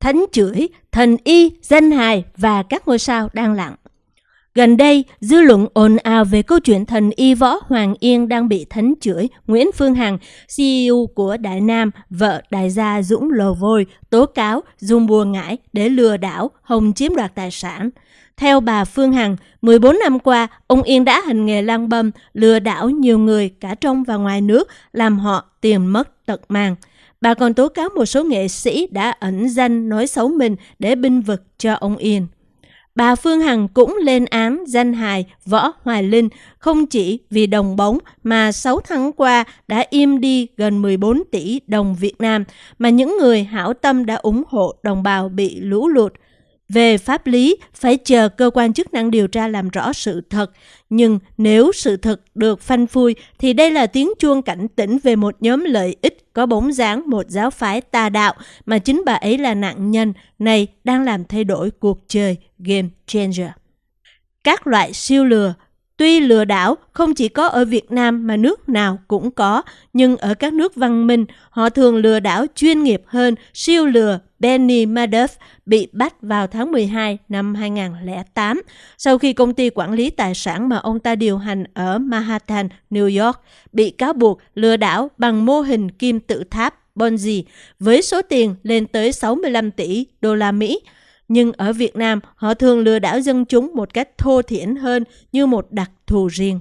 thánh chửi, thần y, danh hài và các ngôi sao đang lặng. Gần đây, dư luận ồn ào về câu chuyện thần y võ Hoàng Yên đang bị thánh chửi Nguyễn Phương Hằng, CEO của Đại Nam, vợ đại gia Dũng Lò Vôi, tố cáo dùng bùa ngải để lừa đảo Hồng chiếm đoạt tài sản. Theo bà Phương Hằng, 14 năm qua, ông Yên đã hành nghề lang băm, lừa đảo nhiều người cả trong và ngoài nước, làm họ tiền mất tật mang. Bà còn tố cáo một số nghệ sĩ đã ẩn danh nói xấu mình để binh vực cho ông Yên. Bà Phương Hằng cũng lên án danh hài Võ Hoài Linh không chỉ vì đồng bóng mà 6 tháng qua đã im đi gần 14 tỷ đồng Việt Nam, mà những người hảo tâm đã ủng hộ đồng bào bị lũ lụt. Về pháp lý, phải chờ cơ quan chức năng điều tra làm rõ sự thật. Nhưng nếu sự thật được phanh phui, thì đây là tiếng chuông cảnh tỉnh về một nhóm lợi ích có bóng dáng một giáo phái tà đạo mà chính bà ấy là nạn nhân này đang làm thay đổi cuộc chơi Game Changer. Các loại siêu lừa Tuy lừa đảo không chỉ có ở Việt Nam mà nước nào cũng có, nhưng ở các nước văn minh, họ thường lừa đảo chuyên nghiệp hơn siêu lừa Benny Madoff bị bắt vào tháng 12 năm 2008 sau khi công ty quản lý tài sản mà ông ta điều hành ở Manhattan, New York bị cáo buộc lừa đảo bằng mô hình kim tự tháp Ponzi với số tiền lên tới 65 tỷ đô la Mỹ. Nhưng ở Việt Nam, họ thường lừa đảo dân chúng một cách thô thiển hơn như một đặc thù riêng.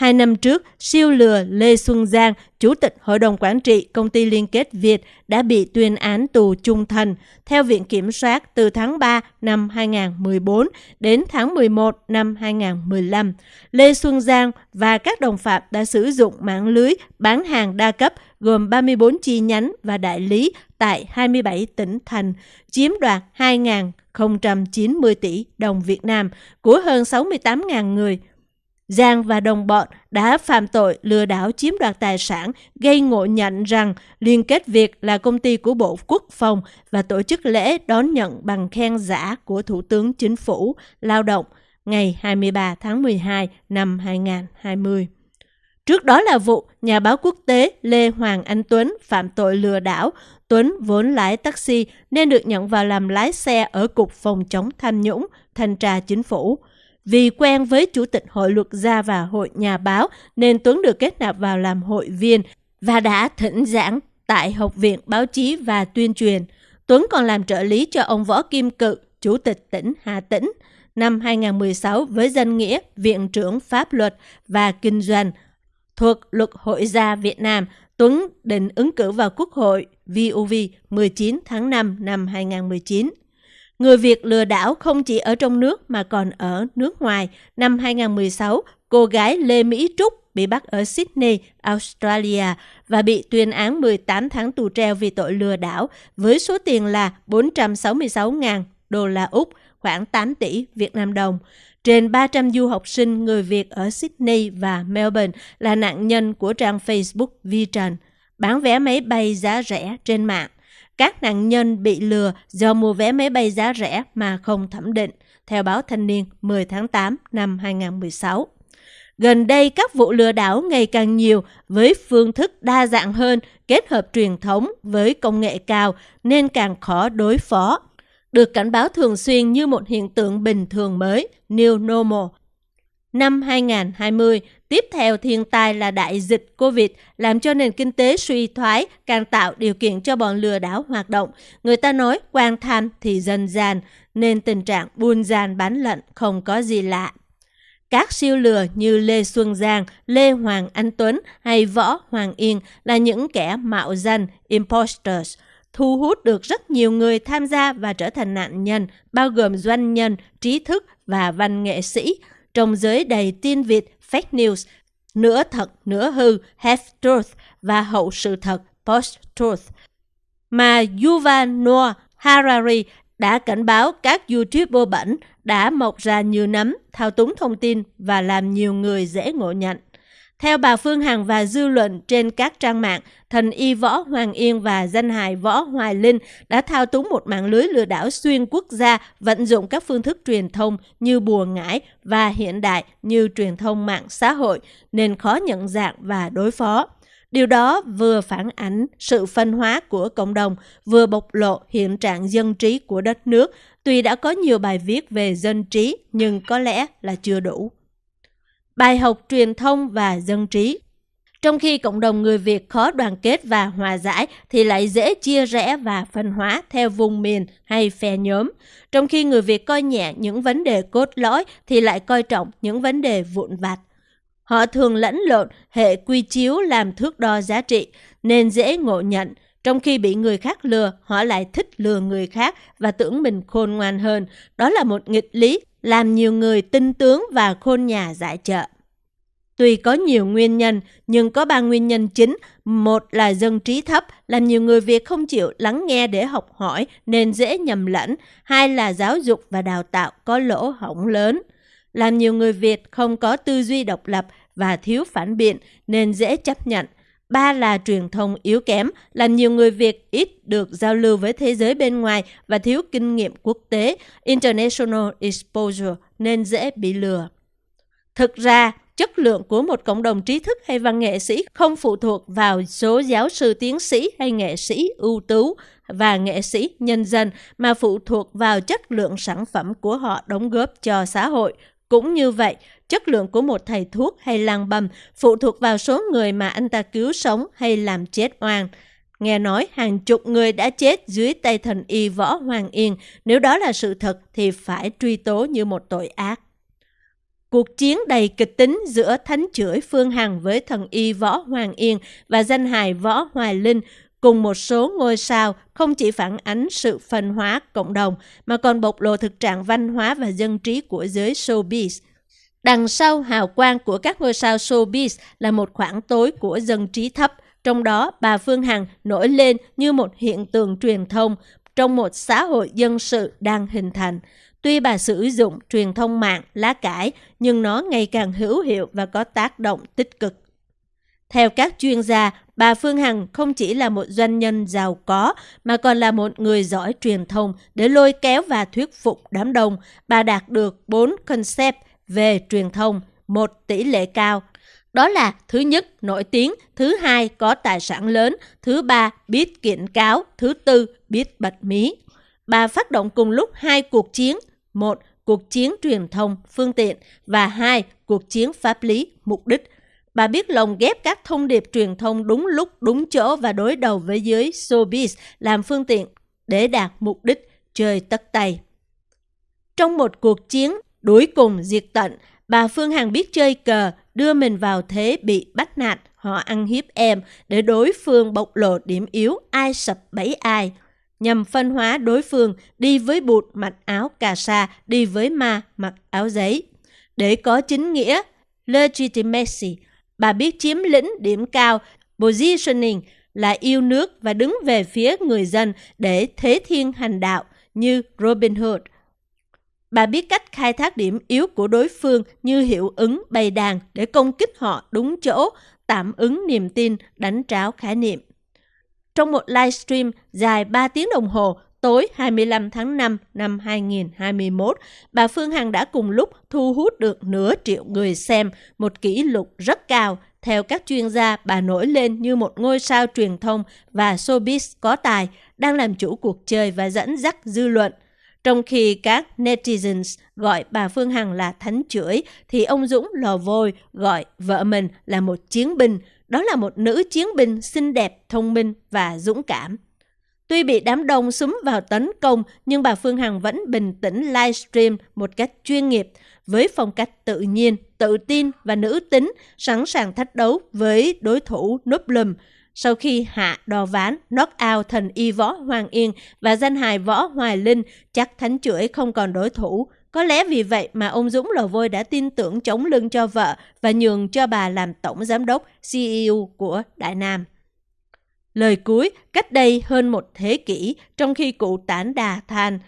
Hai năm trước, siêu lừa Lê Xuân Giang, Chủ tịch Hội đồng Quản trị Công ty Liên kết Việt đã bị tuyên án tù trung thân theo Viện Kiểm soát từ tháng 3 năm 2014 đến tháng 11 năm 2015. Lê Xuân Giang và các đồng phạm đã sử dụng mạng lưới bán hàng đa cấp gồm 34 chi nhánh và đại lý tại 27 tỉnh thành, chiếm đoạt 2.090 tỷ đồng Việt Nam của hơn 68.000 người Giang và đồng bọn đã phạm tội lừa đảo chiếm đoạt tài sản, gây ngộ nhận rằng Liên kết Việt là công ty của Bộ Quốc phòng và tổ chức lễ đón nhận bằng khen giả của Thủ tướng Chính phủ Lao động ngày 23 tháng 12 năm 2020. Trước đó là vụ nhà báo quốc tế Lê Hoàng Anh Tuấn phạm tội lừa đảo. Tuấn vốn lái taxi nên được nhận vào làm lái xe ở Cục Phòng chống tham nhũng, thanh tra chính phủ. Vì quen với Chủ tịch Hội luật gia và Hội nhà báo nên Tuấn được kết nạp vào làm hội viên và đã thỉnh giảng tại Học viện Báo chí và Tuyên truyền. Tuấn còn làm trợ lý cho ông Võ Kim Cự, Chủ tịch tỉnh Hà Tĩnh, năm 2016 với danh nghĩa Viện trưởng Pháp luật và Kinh doanh. Thuộc Luật Hội gia Việt Nam, Tuấn định ứng cử vào Quốc hội VUV 19 tháng 5 năm 2019. Người Việt lừa đảo không chỉ ở trong nước mà còn ở nước ngoài. Năm 2016, cô gái Lê Mỹ Trúc bị bắt ở Sydney, Australia và bị tuyên án 18 tháng tù treo vì tội lừa đảo với số tiền là 466.000 đô la Úc, khoảng 8 tỷ Việt Nam đồng. Trên 300 du học sinh người Việt ở Sydney và Melbourne là nạn nhân của trang Facebook VTrần, bán vé máy bay giá rẻ trên mạng các nạn nhân bị lừa do mua vé máy bay giá rẻ mà không thẩm định, theo báo Thanh niên 10 tháng 8 năm 2016. Gần đây, các vụ lừa đảo ngày càng nhiều với phương thức đa dạng hơn, kết hợp truyền thống với công nghệ cao nên càng khó đối phó. Được cảnh báo thường xuyên như một hiện tượng bình thường mới, New Normal, Năm 2020, tiếp theo thiên tai là đại dịch Covid làm cho nền kinh tế suy thoái, càng tạo điều kiện cho bọn lừa đảo hoạt động. Người ta nói quan tham thì dân gian, nên tình trạng buôn gian bán lận không có gì lạ. Các siêu lừa như Lê Xuân Giang, Lê Hoàng Anh Tuấn hay Võ Hoàng Yên là những kẻ mạo danh imposters, thu hút được rất nhiều người tham gia và trở thành nạn nhân, bao gồm doanh nhân, trí thức và văn nghệ sĩ trong giới đầy tin Việt fake news, nửa thật nửa hư half truth và hậu sự thật post truth mà Yuval Noah Harari đã cảnh báo các YouTuber bẩn đã mọc ra như nấm, thao túng thông tin và làm nhiều người dễ ngộ nhận. Theo bà Phương Hằng và dư luận trên các trang mạng, thần y Võ Hoàng Yên và danh hài Võ Hoài Linh đã thao túng một mạng lưới lừa đảo xuyên quốc gia, vận dụng các phương thức truyền thông như bùa ngải và hiện đại như truyền thông mạng xã hội, nên khó nhận dạng và đối phó. Điều đó vừa phản ánh sự phân hóa của cộng đồng, vừa bộc lộ hiện trạng dân trí của đất nước. Tuy đã có nhiều bài viết về dân trí, nhưng có lẽ là chưa đủ. Bài học truyền thông và dân trí trong khi cộng đồng người Việt khó đoàn kết và hòa giải thì lại dễ chia rẽ và phân hóa theo vùng miền hay phe nhóm. Trong khi người Việt coi nhẹ những vấn đề cốt lõi thì lại coi trọng những vấn đề vụn vặt. Họ thường lẫn lộn hệ quy chiếu làm thước đo giá trị nên dễ ngộ nhận. Trong khi bị người khác lừa, họ lại thích lừa người khác và tưởng mình khôn ngoan hơn. Đó là một nghịch lý làm nhiều người tin tướng và khôn nhà giải trợ. Tuy có nhiều nguyên nhân, nhưng có ba nguyên nhân chính. Một là dân trí thấp, làm nhiều người Việt không chịu lắng nghe để học hỏi nên dễ nhầm lẫn. Hai là giáo dục và đào tạo có lỗ hổng lớn. Làm nhiều người Việt không có tư duy độc lập và thiếu phản biện nên dễ chấp nhận. Ba là truyền thông yếu kém, làm nhiều người Việt ít được giao lưu với thế giới bên ngoài và thiếu kinh nghiệm quốc tế, international exposure nên dễ bị lừa. Thực ra, chất lượng của một cộng đồng trí thức hay văn nghệ sĩ không phụ thuộc vào số giáo sư tiến sĩ hay nghệ sĩ ưu tú và nghệ sĩ nhân dân mà phụ thuộc vào chất lượng sản phẩm của họ đóng góp cho xã hội. Cũng như vậy, chất lượng của một thầy thuốc hay lang bầm phụ thuộc vào số người mà anh ta cứu sống hay làm chết oan. Nghe nói hàng chục người đã chết dưới tay thần y Võ Hoàng Yên, nếu đó là sự thật thì phải truy tố như một tội ác. Cuộc chiến đầy kịch tính giữa thánh chửi Phương Hằng với thần y Võ Hoàng Yên và danh hài Võ Hoài Linh cùng một số ngôi sao không chỉ phản ánh sự phân hóa cộng đồng mà còn bộc lộ thực trạng văn hóa và dân trí của giới showbiz. Đằng sau hào quang của các ngôi sao showbiz là một khoảng tối của dân trí thấp, trong đó bà Phương Hằng nổi lên như một hiện tượng truyền thông trong một xã hội dân sự đang hình thành. Tuy bà sử dụng truyền thông mạng, lá cải, nhưng nó ngày càng hữu hiệu và có tác động tích cực. Theo các chuyên gia, bà Phương Hằng không chỉ là một doanh nhân giàu có, mà còn là một người giỏi truyền thông để lôi kéo và thuyết phục đám đông. Bà đạt được 4 concept về truyền thông, một tỷ lệ cao. Đó là thứ nhất, nổi tiếng, thứ hai, có tài sản lớn, thứ ba, biết kiện cáo, thứ tư, biết bật mí. Bà phát động cùng lúc hai cuộc chiến, một Cuộc chiến truyền thông, phương tiện và hai Cuộc chiến pháp lý, mục đích. Bà biết lồng ghép các thông điệp truyền thông đúng lúc, đúng chỗ và đối đầu với giới showbiz làm phương tiện để đạt mục đích chơi tất tay. Trong một cuộc chiến đuổi cùng diệt tận, bà Phương Hằng biết chơi cờ, đưa mình vào thế bị bắt nạt, họ ăn hiếp em để đối phương bộc lộ điểm yếu ai sập bẫy ai nhằm phân hóa đối phương đi với bụt mặc áo cà sa, đi với ma mặc áo giấy. Để có chính nghĩa, legitimacy, bà biết chiếm lĩnh điểm cao, positioning là yêu nước và đứng về phía người dân để thế thiên hành đạo như Robin Hood. Bà biết cách khai thác điểm yếu của đối phương như hiệu ứng bày đàn để công kích họ đúng chỗ, tạm ứng niềm tin, đánh tráo khái niệm. Trong một livestream dài 3 tiếng đồng hồ tối 25 tháng 5 năm 2021, bà Phương Hằng đã cùng lúc thu hút được nửa triệu người xem, một kỷ lục rất cao. Theo các chuyên gia, bà nổi lên như một ngôi sao truyền thông và showbiz có tài, đang làm chủ cuộc chơi và dẫn dắt dư luận. Trong khi các netizens gọi bà Phương Hằng là thánh chửi, thì ông Dũng lò vôi gọi vợ mình là một chiến binh, đó là một nữ chiến binh xinh đẹp, thông minh và dũng cảm. Tuy bị đám đông súng vào tấn công, nhưng bà Phương Hằng vẫn bình tĩnh livestream một cách chuyên nghiệp, với phong cách tự nhiên, tự tin và nữ tính, sẵn sàng thách đấu với đối thủ núp lùm. Sau khi hạ đò ván, knock out thần y võ Hoàng Yên và danh hài võ Hoài Linh, chắc thánh chuỗi không còn đối thủ. Có lẽ vì vậy mà ông Dũng Lò Vôi đã tin tưởng chống lưng cho vợ và nhường cho bà làm tổng giám đốc CEO của Đại Nam. Lời cuối, cách đây hơn một thế kỷ, trong khi cụ tản đà than,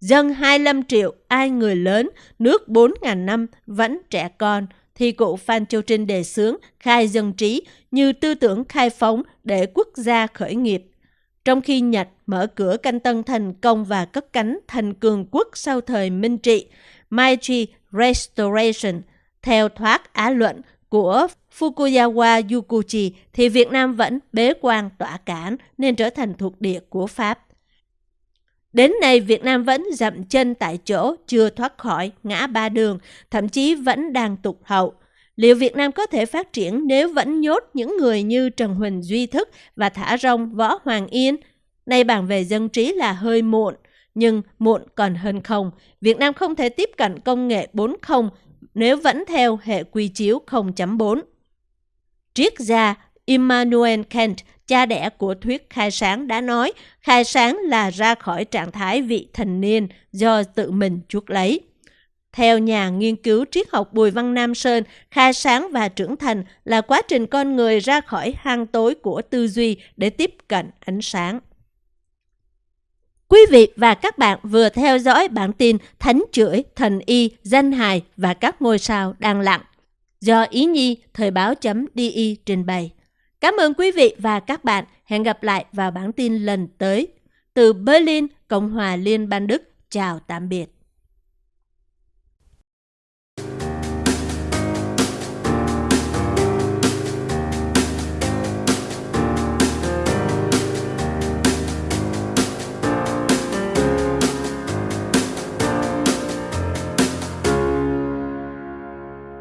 dân 25 triệu, ai người lớn, nước 4.000 năm, vẫn trẻ con, thì cụ Phan Châu Trinh đề xướng khai dân trí như tư tưởng khai phóng để quốc gia khởi nghiệp. Trong khi Nhật mở cửa canh tân thành công và cất cánh thành cường quốc sau thời Minh Trị, Meiji Restoration, theo thoát Á luận của Fukuyawa Yukuchi thì Việt Nam vẫn bế quan tỏa cản nên trở thành thuộc địa của Pháp. Đến nay, Việt Nam vẫn dậm chân tại chỗ, chưa thoát khỏi ngã ba đường, thậm chí vẫn đang tụt hậu. Liệu Việt Nam có thể phát triển nếu vẫn nhốt những người như Trần Huỳnh Duy Thức và thả rong Võ Hoàng Yên? Nay bàn về dân trí là hơi muộn, nhưng muộn còn hơn không. Việt Nam không thể tiếp cận công nghệ 4.0 nếu vẫn theo hệ quy chiếu 0.4. Triết gia Immanuel Kant, cha đẻ của thuyết khai sáng đã nói khai sáng là ra khỏi trạng thái vị thành niên do tự mình chuốc lấy. Theo nhà nghiên cứu triết học Bùi Văn Nam Sơn, khai sáng và trưởng thành là quá trình con người ra khỏi hang tối của tư duy để tiếp cận ánh sáng. Quý vị và các bạn vừa theo dõi bản tin Thánh chửi, thần y, danh hài và các ngôi sao đang lặng do Ý Nhi Thời báo.di trình bày. Cảm ơn quý vị và các bạn. Hẹn gặp lại vào bản tin lần tới. Từ Berlin, Cộng hòa Liên bang Đức. Chào tạm biệt.